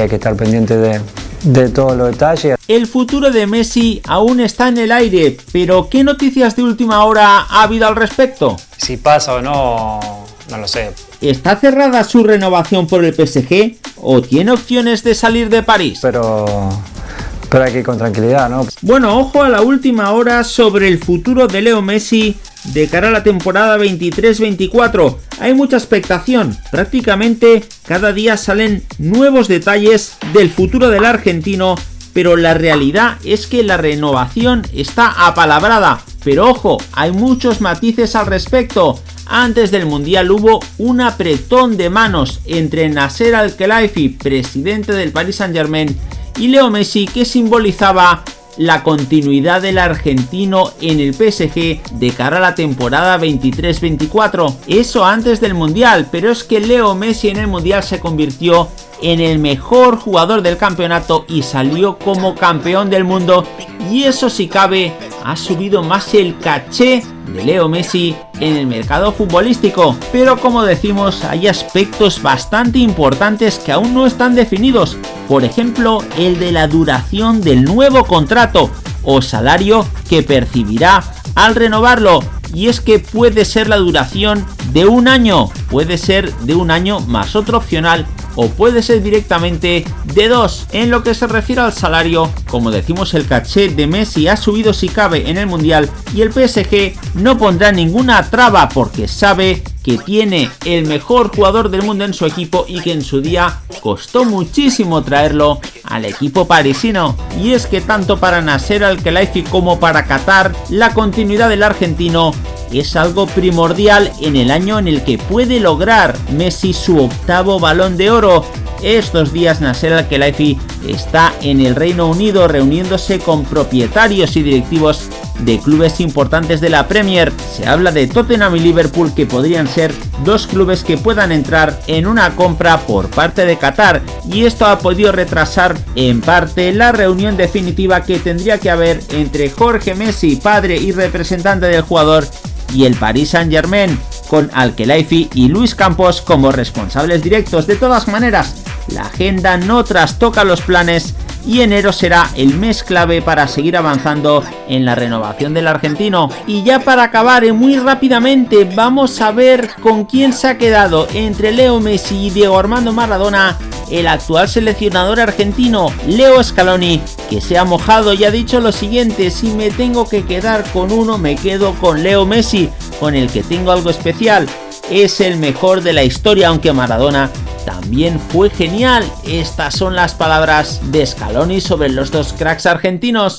Hay que estar pendiente de, de todos los detalles. El futuro de Messi aún está en el aire, pero ¿qué noticias de última hora ha habido al respecto? Si pasa o no, no lo sé. ¿Está cerrada su renovación por el PSG o tiene opciones de salir de París? Pero, pero hay que con tranquilidad, ¿no? Bueno, ojo a la última hora sobre el futuro de Leo Messi de cara a la temporada 23-24. Hay mucha expectación, prácticamente cada día salen nuevos detalles del futuro del argentino, pero la realidad es que la renovación está apalabrada. Pero ojo, hay muchos matices al respecto. Antes del Mundial hubo un apretón de manos entre Nasser Al-Khelaifi, presidente del Paris Saint-Germain, y Leo Messi que simbolizaba la continuidad del argentino en el PSG de cara a la temporada 23-24. Eso antes del Mundial, pero es que Leo Messi en el Mundial se convirtió en el mejor jugador del campeonato y salió como campeón del mundo y eso si cabe ha subido más el caché de Leo Messi en el mercado futbolístico, pero como decimos hay aspectos bastante importantes que aún no están definidos, por ejemplo el de la duración del nuevo contrato o salario que percibirá al renovarlo. Y es que puede ser la duración de un año, puede ser de un año más otro opcional o puede ser directamente de dos. En lo que se refiere al salario, como decimos el caché de Messi ha subido si cabe en el Mundial y el PSG no pondrá ninguna traba porque sabe que tiene el mejor jugador del mundo en su equipo y que en su día costó muchísimo traerlo al equipo parisino. Y es que tanto para Nasser Al-Khelaifi como para Qatar, la continuidad del argentino es algo primordial en el año en el que puede lograr Messi su octavo balón de oro. Estos días Nasser Al-Khelaifi está en el Reino Unido reuniéndose con propietarios y directivos de clubes importantes de la Premier. Se habla de Tottenham y Liverpool que podrían ser dos clubes que puedan entrar en una compra por parte de Qatar y esto ha podido retrasar en parte la reunión definitiva que tendría que haber entre Jorge Messi, padre y representante del jugador y el Paris Saint Germain, con Al-Khelaifi y Luis Campos como responsables directos. De todas maneras, la agenda no trastoca los planes y enero será el mes clave para seguir avanzando en la renovación del argentino. Y ya para acabar y muy rápidamente vamos a ver con quién se ha quedado entre Leo Messi y Diego Armando Maradona el actual seleccionador argentino Leo Scaloni, que se ha mojado y ha dicho lo siguiente, si me tengo que quedar con uno me quedo con Leo Messi, con el que tengo algo especial, es el mejor de la historia aunque Maradona también fue genial. Estas son las palabras de Scaloni sobre los dos cracks argentinos.